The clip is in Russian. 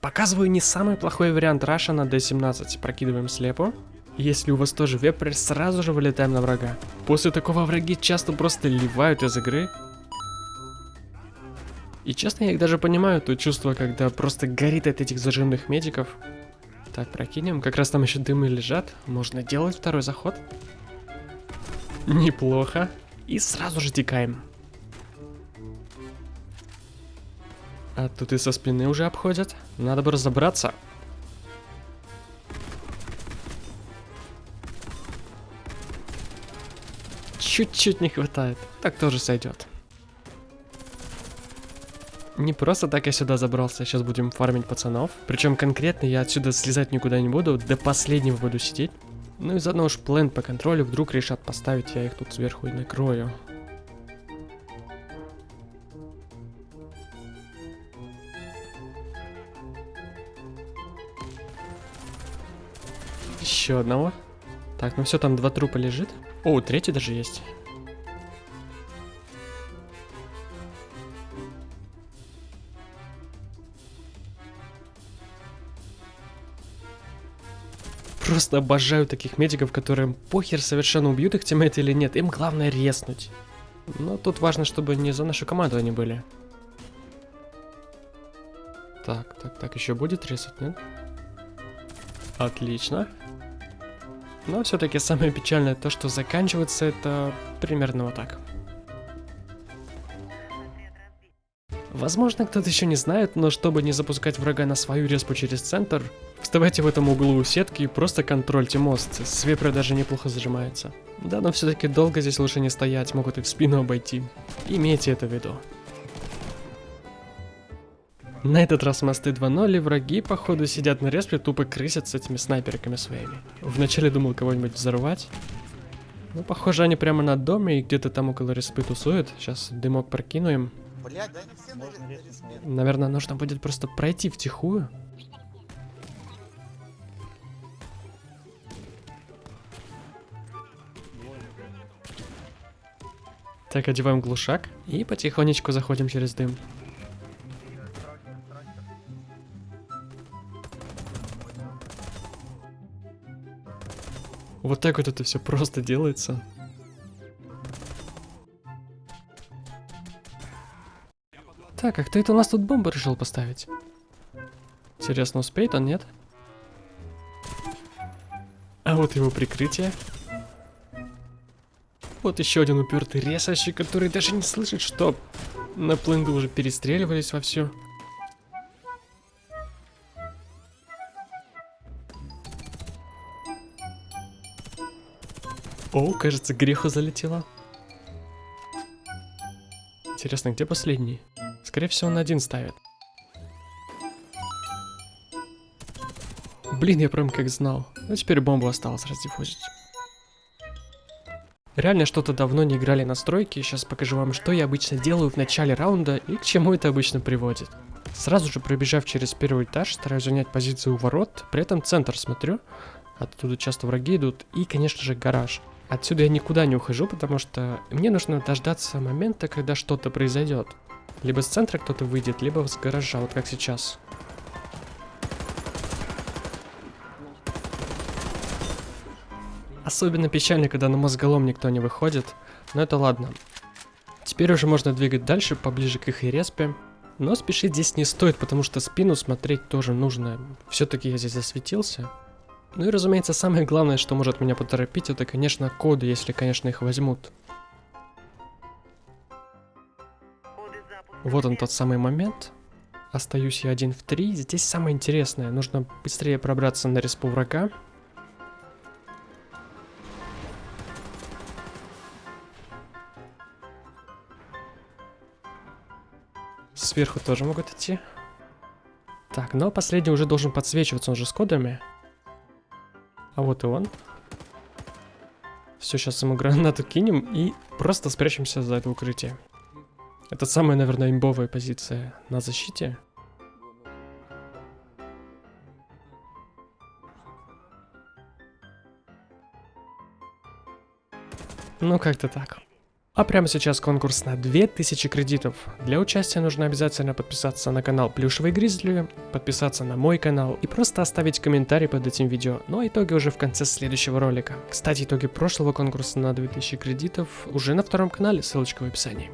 Показываю не самый плохой вариант раша на D17. Прокидываем слепо. Если у вас тоже вепрь, сразу же вылетаем на врага. После такого враги часто просто ливают из игры. И честно, я их даже понимаю, то чувство, когда просто горит от этих зажимных медиков. Так, прокинем. Как раз там еще дымы лежат. Можно делать второй заход. Неплохо. И сразу же текаем. А тут и со спины уже обходят. Надо бы разобраться. Чуть-чуть не хватает. Так тоже сойдет. Не просто так я сюда забрался, сейчас будем фармить пацанов. Причем конкретно я отсюда слезать никуда не буду, до последнего буду сидеть. Ну и заодно уж план по контролю вдруг решат поставить, я их тут сверху и накрою. Еще одного. Так, ну все, там два трупа лежит. О, третий даже есть. Просто обожаю таких медиков, которым похер совершенно убьют их тиммейты или нет. Им главное резнуть. Но тут важно, чтобы не за нашу команду они были. Так, так, так, еще будет резать, нет? Отлично. Но все-таки самое печальное то, что заканчивается это примерно вот так. Возможно, кто-то еще не знает, но чтобы не запускать врага на свою респу через центр, вставайте в этом углу у сетки и просто контрольте мост, с вепря даже неплохо зажимается. Да, но все-таки долго здесь лучше не стоять, могут и в спину обойти. Имейте это в виду. На этот раз мосты 2.0 и враги, походу, сидят на респе, тупо крысят с этими снайперками своими. Вначале думал кого-нибудь взорвать. Ну, похоже, они прямо на доме и где-то там около респы тусуют. Сейчас дымок прокинуем. Блять, да все на Наверное, нужно будет просто пройти втихую. Так, одеваем глушак и потихонечку заходим через дым. Вот так вот это все просто делается. Так, а кто это у нас тут бомбу решил поставить? Интересно, успеет он, нет? А вот его прикрытие. Вот еще один упертый резающий, который даже не слышит, что на пленду уже перестреливались вовсю. О, кажется, греху залетело. Интересно, где последний? Скорее всего, он один ставит. Блин, я прям как знал. Ну, теперь бомбу осталось раздиффузить. Реально что-то давно не играли на стройке, сейчас покажу вам, что я обычно делаю в начале раунда и к чему это обычно приводит. Сразу же пробежав через первый этаж, стараюсь занять позицию у ворот, при этом центр смотрю, оттуда часто враги идут, и, конечно же, гараж. Отсюда я никуда не ухожу, потому что мне нужно дождаться момента, когда что-то произойдет. Либо с центра кто-то выйдет, либо с гаража, вот как сейчас. Особенно печально, когда на мозголом никто не выходит, но это ладно. Теперь уже можно двигать дальше, поближе к их респе. Но спешить здесь не стоит, потому что спину смотреть тоже нужно. Все-таки я здесь засветился. Ну и разумеется, самое главное, что может меня поторопить, это, конечно, коды, если, конечно, их возьмут. Вот он тот самый момент. Остаюсь я один в три. Здесь самое интересное. Нужно быстрее пробраться на респу врага. Сверху тоже могут идти. Так, но последний уже должен подсвечиваться, он же с кодами. А вот и он. Все, сейчас ему гранату кинем и просто спрячемся за это укрытие. Это самая, наверное, имбовая позиция на защите. Ну, как-то так. А прямо сейчас конкурс на 2000 кредитов. Для участия нужно обязательно подписаться на канал Плюшевый Гризли, подписаться на мой канал и просто оставить комментарий под этим видео. Ну а итоги уже в конце следующего ролика. Кстати, итоги прошлого конкурса на 2000 кредитов уже на втором канале, ссылочка в описании.